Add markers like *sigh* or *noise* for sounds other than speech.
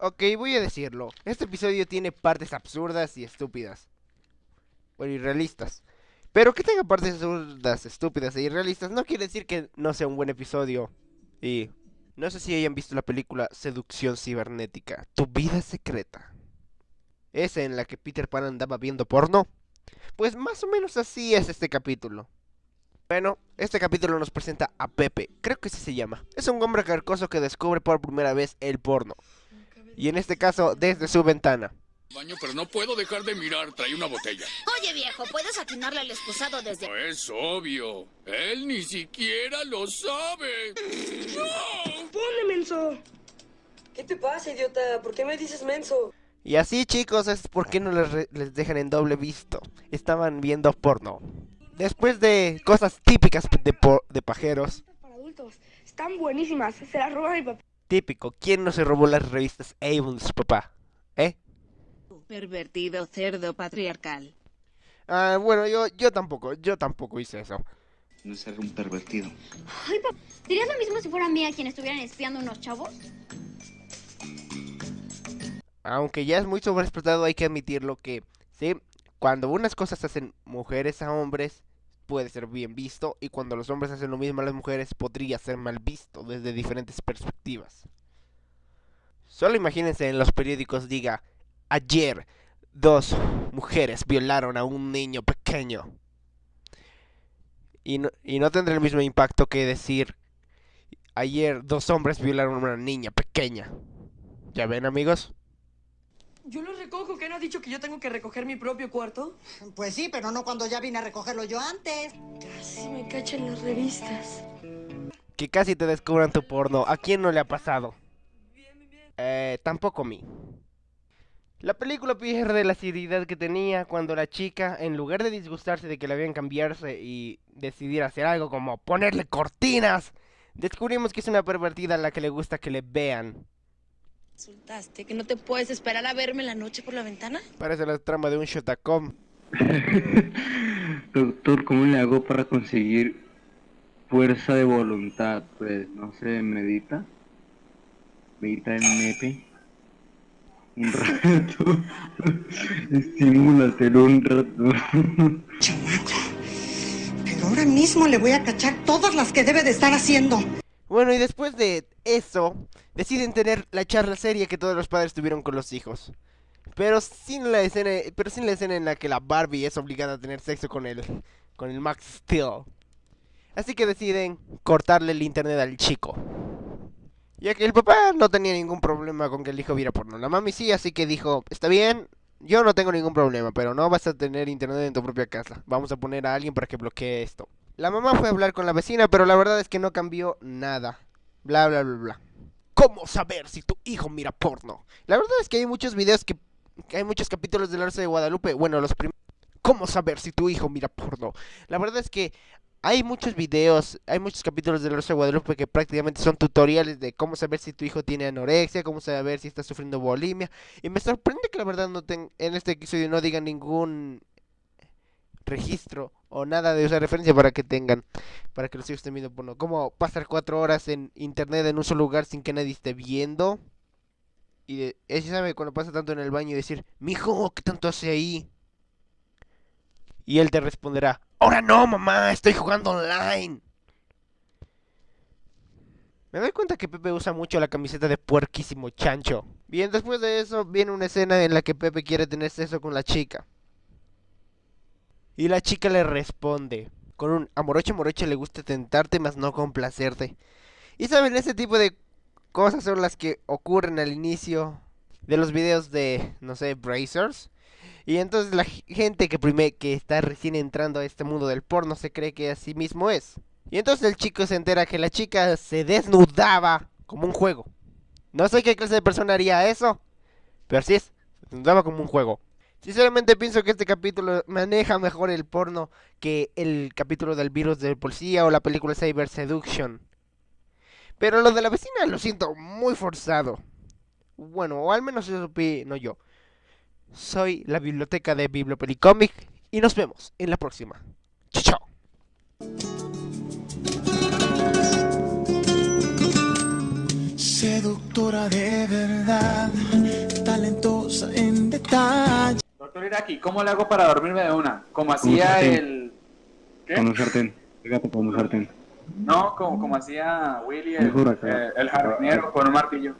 Ok, voy a decirlo. Este episodio tiene partes absurdas y estúpidas. Bueno, irrealistas. Pero que tenga partes absurdas, estúpidas e irrealistas no quiere decir que no sea un buen episodio. Y no sé si hayan visto la película Seducción Cibernética, Tu vida secreta. Esa en la que Peter Pan andaba viendo porno. Pues más o menos así es este capítulo. Bueno, este capítulo nos presenta a Pepe, creo que así se llama. Es un hombre carcoso que descubre por primera vez el porno. Y en este caso, desde su ventana. Baño, pero no puedo dejar de mirar. Trae una botella. Oye, viejo, ¿puedes atinarle al excusado desde...? No es obvio. Él ni siquiera lo sabe. ¡No! ¡Ponle, menso! ¿Qué te pasa, idiota? ¿Por qué me dices menso? Y así, chicos, es porque no les, les dejan en doble visto. Estaban viendo porno. Después de cosas típicas de, po- de pajeros. Para adultos. Están buenísimas. Se las roba mi papá. Típico, ¿quién no se robó las revistas Avon de su papá? ¿Eh? Pervertido cerdo patriarcal. Ah, bueno, yo, yo tampoco, yo tampoco hice eso. No ser un pervertido. Ay, papá, ¿dirías lo mismo si fuera mía quien estuvieran espiando unos chavos? Aunque ya es muy sobreexplotado, hay que admitirlo que, sí, cuando unas cosas hacen mujeres a hombres, puede ser bien visto, y cuando los hombres hacen lo mismo a las mujeres, podría ser mal visto desde diferentes perspectivas. Solo imagínense en los periódicos diga, ayer dos mujeres violaron a un niño pequeño. Y no, y no tendrá el mismo impacto que decir, ayer dos hombres violaron a una niña pequeña. ¿Ya ven amigos? Yo los recojo. ¿Quién ha dicho que yo tengo que recoger mi propio cuarto? Pues sí, pero no cuando ya vine a recogerlo yo antes. Casi me cachan las revistas. Que casi te descubran tu porno. ¿A quién no le ha pasado? Eh, tampoco a mí. La película pierde la seriedad que tenía cuando la chica, en lugar de disgustarse de que la vean cambiarse y decidir hacer algo como ponerle cortinas, descubrimos que es una pervertida a la que le gusta que le vean. ¿Insultaste que no te puedes esperar a verme en la noche por la ventana? Parece la trama de un Shotacom. *laughs* Doctor, ¿cómo le hago para conseguir fuerza de voluntad? Pues, no sé, medita. Medita en nepe. Un rato. *laughs* Estimúlatelo un rato. *laughs* Chamaco. Pero ahora mismo le voy a cachar todas las que debe de estar haciendo. Bueno, y después de eso, deciden tener la charla seria que todos los padres tuvieron con los hijos. Pero sin la escena, pero sin la escena en la que la Barbie es obligada a tener sexo con el con el Max Steel. Así que deciden cortarle el internet al chico. Ya que el papá no tenía ningún problema con que el hijo viera porno. La mami sí, así que dijo, está bien, yo no tengo ningún problema, pero no vas a tener internet en tu propia casa. Vamos a poner a alguien para que bloquee esto. La mamá fue a hablar con la vecina, pero la verdad es que no cambió nada. Bla, bla, bla, bla. ¿Cómo saber si tu hijo mira porno? La verdad es que hay muchos videos que... hay muchos capítulos de la Rosa de Guadalupe. Bueno, los primeros... ¿Cómo saber si tu hijo mira porno? La verdad es que hay muchos videos, hay muchos capítulos de la Rosa de Guadalupe que prácticamente son tutoriales de cómo saber si tu hijo tiene anorexia, cómo saber si está sufriendo bulimia. Y me sorprende que la verdad no ten- en este episodio no digan ningún registro o nada de esa referencia para que tengan, para que los hijos estén viendo porno. Como pasar cuatro horas en internet en un solo lugar sin que nadie esté viendo. Y de, sabe cuando pasa tanto en el baño y decir, mijo, ¿qué tanto hace ahí? Y él te responderá, ahora no, mamá, estoy jugando online. Me doy cuenta que Pepe usa mucho la camiseta de puerquísimo chancho. Bien, después de eso viene una escena en la que Pepe quiere tener sexo con la chica. Y la chica le responde con un amoroche moroche le gusta tentarte mas no complacerte. Y saben, ese tipo de cosas son las que ocurren al inicio de los videos de, no sé, Brazers. Y entonces la gente que, prime- que está recién entrando a este mundo del porno se cree que así mismo es. Y entonces el chico se entera que la chica se desnudaba como un juego. No sé qué clase de persona haría eso, pero así es, se desnudaba como un juego. Sinceramente pienso que este capítulo maneja mejor el porno que el capítulo del virus del policía o la película Cyber Seduction. Pero lo de la vecina lo siento muy forzado. Bueno, o al menos eso opino yo. Soy la biblioteca de Bibliopelicomic y nos vemos en la próxima. Chao. doctora de verdad, talentosa en detalle. Doctor Iraki, ¿cómo le hago para dormirme de una? Como hacía el... ¿Qué? Con un sartén. Fíjate con un sartén. No, como, como hacía Willy, el, acá. eh, el jardinero con un martillo.